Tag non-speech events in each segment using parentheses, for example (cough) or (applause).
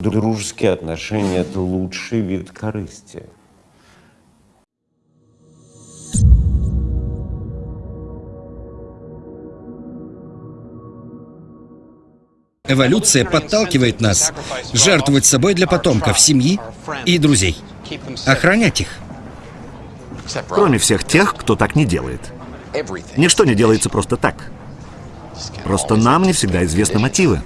Дружеские отношения – это лучший вид корысти. Эволюция подталкивает нас жертвовать собой для потомков, семьи и друзей. Охранять их. Кроме всех тех, кто так не делает. Ничто не делается просто так. Просто нам не всегда известны мотивы.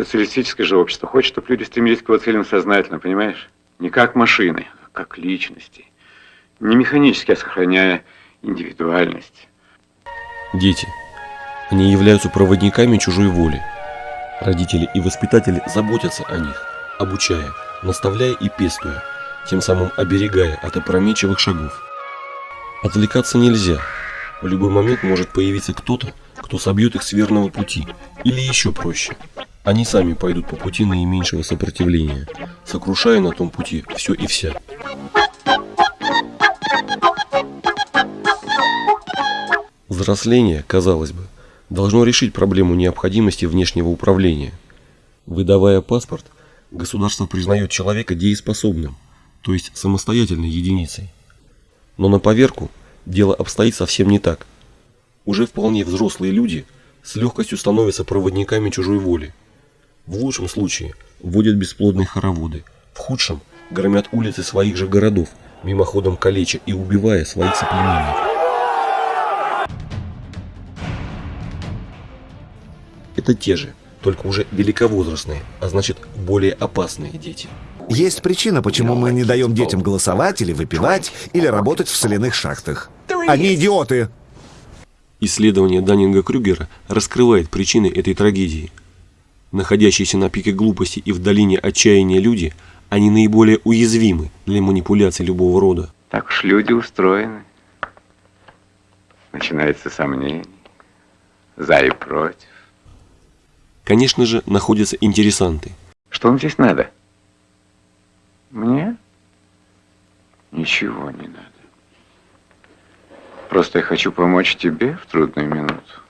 Социалистическое же общество хочет, чтобы люди стремились к его целям сознательно, понимаешь? Не как машины, а как личности. Не механически, а сохраняя индивидуальность. Дети. Они являются проводниками чужой воли. Родители и воспитатели заботятся о них, обучая, наставляя и пестуя, тем самым оберегая от опрометчивых шагов. Отвлекаться нельзя. В любой момент может появиться кто-то, кто собьет их с верного пути. Или еще проще. Они сами пойдут по пути наименьшего сопротивления, сокрушая на том пути все и вся. Взросление, казалось бы, должно решить проблему необходимости внешнего управления. Выдавая паспорт, государство признает человека дееспособным, то есть самостоятельной единицей. Но на поверку дело обстоит совсем не так. Уже вполне взрослые люди с легкостью становятся проводниками чужой воли. В лучшем случае вводят бесплодные хороводы, в худшем громят улицы своих же городов, мимоходом калеча и убивая своих соплеменников. Это те же, только уже великовозрастные, а значит более опасные дети. Есть причина, почему мы не даем детям голосовать или выпивать, или работать в соляных шахтах. Они идиоты! Исследование Даннинга-Крюгера раскрывает причины этой трагедии. Находящиеся на пике глупости и в долине отчаяния люди, они наиболее уязвимы для манипуляций любого рода. Так уж люди устроены. Начинается сомнение. За и против. Конечно же, находятся интересанты. Что вам здесь надо? Мне? Ничего не надо. Просто я хочу помочь тебе в трудную минуту.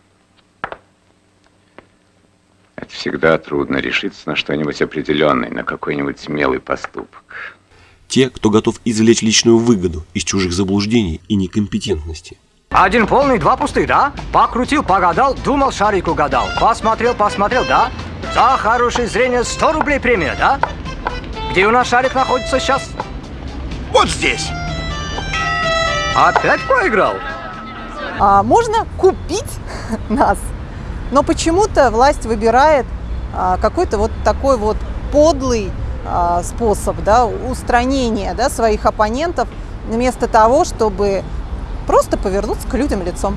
Всегда трудно решиться на что-нибудь определенное, на какой-нибудь смелый поступок. Те, кто готов извлечь личную выгоду из чужих заблуждений и некомпетентности. Один полный, два пустых, да? Покрутил, погадал, думал, шарик угадал. Посмотрел, посмотрел, да? За хорошее зрение 100 рублей премия, да? Где у нас шарик находится сейчас? Вот здесь. Опять проиграл? А, можно купить (laughs) нас, но почему-то власть выбирает а, какой-то вот такой вот подлый а, способ да, устранения да, своих оппонентов вместо того, чтобы просто повернуться к людям лицом.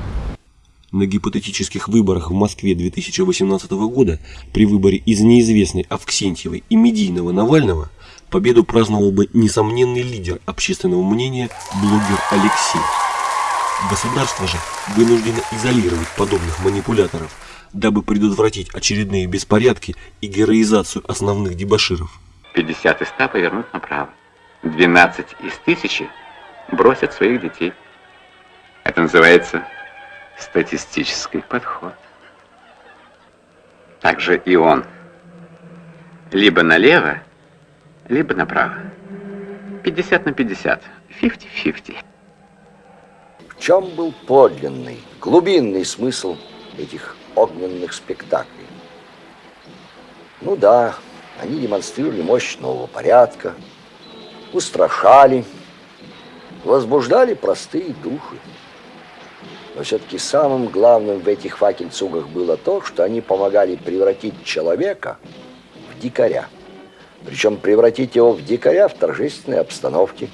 На гипотетических выборах в Москве 2018 года при выборе из неизвестной Авксентьевой и медийного Навального победу праздновал бы несомненный лидер общественного мнения блогер Алексей. Государство же вынуждено изолировать подобных манипуляторов, дабы предотвратить очередные беспорядки и героизацию основных дебоширов. 50 из 100 повернут направо. 12 из тысячи бросят своих детей. Это называется статистический подход. Также и он. Либо налево, либо направо. 50 на 50. 50-50. Чем был подлинный, глубинный смысл этих огненных спектаклей? Ну да, они демонстрировали мощь нового порядка, устрашали, возбуждали простые души. Но все-таки самым главным в этих факельцугах было то, что они помогали превратить человека в дикаря. Причем превратить его в дикаря в торжественной обстановке.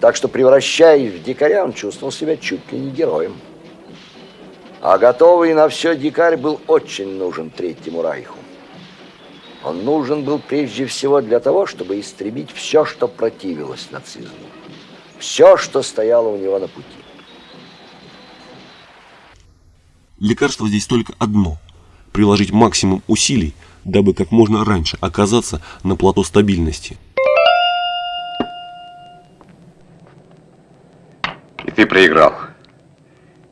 Так что, превращаясь в дикаря, он чувствовал себя чуть ли не героем. А готовый на все дикарь был очень нужен Третьему Райху. Он нужен был прежде всего для того, чтобы истребить все, что противилось нацизму. Все, что стояло у него на пути. Лекарство здесь только одно – приложить максимум усилий, дабы как можно раньше оказаться на плато стабильности. Ты проиграл.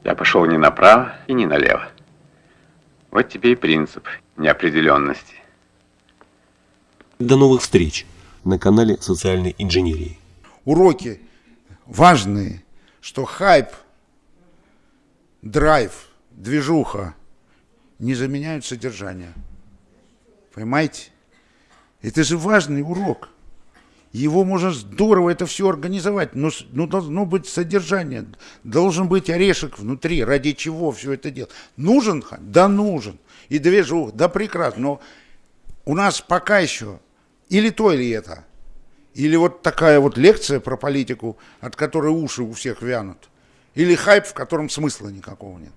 Я пошел не направо и не налево. Вот тебе и принцип неопределенности. До новых встреч на канале социальной инженерии. Уроки важные, что хайп, драйв, движуха не заменяют содержание. Понимаете? Это же важный урок. Его можно здорово это все организовать, но, но должно быть содержание, должен быть орешек внутри, ради чего все это делать. Нужен? Да нужен. И движух, да прекрасно. Но у нас пока еще или то, или это. Или вот такая вот лекция про политику, от которой уши у всех вянут. Или хайп, в котором смысла никакого нет.